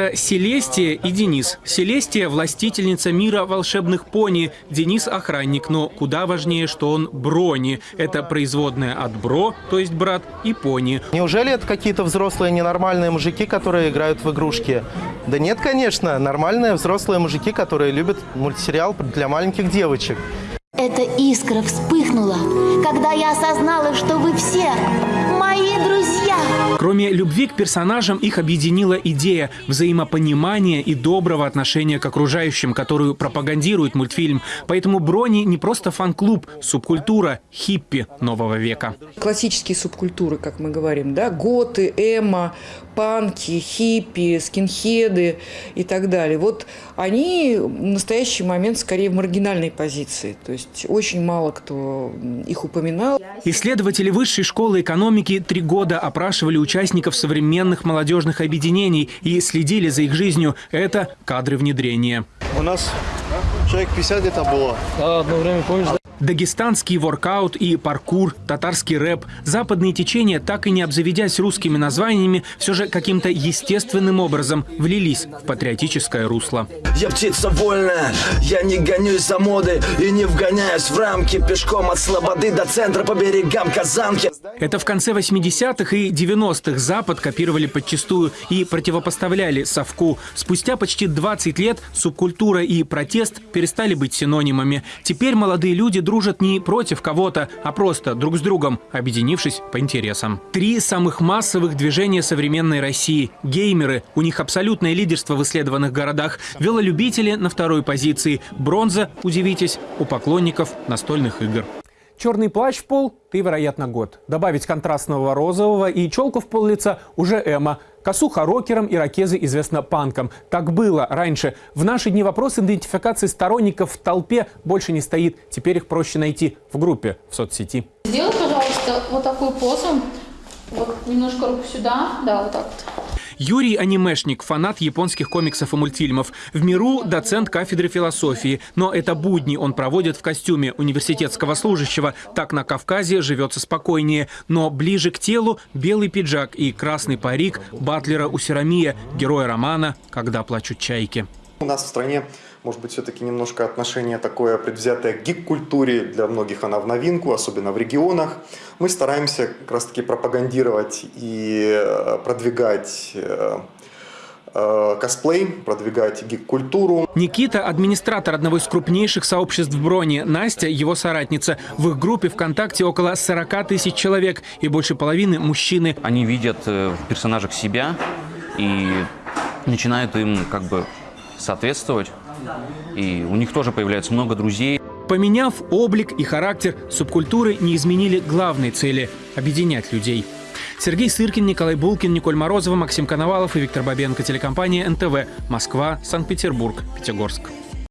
Это Селестия и Денис. Селестия – властительница мира волшебных пони. Денис – охранник, но куда важнее, что он брони. Это производная от бро, то есть брат, и пони. Неужели это какие-то взрослые ненормальные мужики, которые играют в игрушки? Да нет, конечно, нормальные взрослые мужики, которые любят мультсериал для маленьких девочек. Эта искра вспыхнула, когда я осознала, что вы все. Кроме любви к персонажам, их объединила идея взаимопонимания и доброго отношения к окружающим, которую пропагандирует мультфильм. Поэтому Брони не просто фан-клуб, субкультура, хиппи нового века. Классические субкультуры, как мы говорим, да, готы, эмо, панки, хиппи, скинхеды и так далее. Вот они в настоящий момент скорее в маргинальной позиции. То есть очень мало кто их упоминал. Исследователи Высшей школы экономики три года опрашивали участников современных молодежных объединений и следили за их жизнью. Это кадры внедрения. У нас человек 50 где-то было. Да, одно время, помнишь, да? Дагестанский воркаут и паркур, татарский рэп. Западные течения, так и не обзаведясь русскими названиями, все же каким-то естественным образом влились в патриотическое русло. Я птица вольная, я не гонюсь за модой и не вгоняюсь в рамки пешком от Слободы до центра по берегам Казанки. Это в конце 80-х и 90-х Запад копировали подчастую и противопоставляли совку. Спустя почти 20 лет субкультура и протест перестали быть синонимами. Теперь молодые люди дружат не против кого-то, а просто друг с другом, объединившись по интересам. Три самых массовых движения современной России. Геймеры, у них абсолютное лидерство в исследованных городах. Велолюбители на второй позиции. Бронза, удивитесь, у поклонников настольных игр. Черный плащ в пол – ты, вероятно, год. Добавить контрастного розового и челку в пол лица – уже эмо. Косуха рокером, ирокезы известно панком. Так было раньше. В наши дни вопрос идентификации сторонников в толпе больше не стоит. Теперь их проще найти в группе в соцсети. Сделай, пожалуйста, вот такую позу. Вот немножко руку сюда. Да, вот так вот. Юрий – анимешник, фанат японских комиксов и мультфильмов. В миру – доцент кафедры философии. Но это будни он проводит в костюме университетского служащего. Так на Кавказе живется спокойнее. Но ближе к телу – белый пиджак и красный парик Батлера Усерамия, героя романа «Когда плачут чайки». У нас в стране может быть, все-таки немножко отношение такое предвзятое к гик-культуре. Для многих она в новинку, особенно в регионах. Мы стараемся как раз-таки пропагандировать и э, продвигать э, э, косплей, продвигать гик-культуру. Никита – администратор одного из крупнейших сообществ в Броне. Настя – его соратница. В их группе ВКонтакте около 40 тысяч человек, и больше половины – мужчины. Они видят в персонажах себя и начинают им как бы соответствовать. И у них тоже появляется много друзей. Поменяв облик и характер, субкультуры не изменили главной цели – объединять людей. Сергей Сыркин, Николай Булкин, Николь Морозова, Максим Коновалов и Виктор Бабенко. Телекомпания НТВ. Москва, Санкт-Петербург, Пятигорск.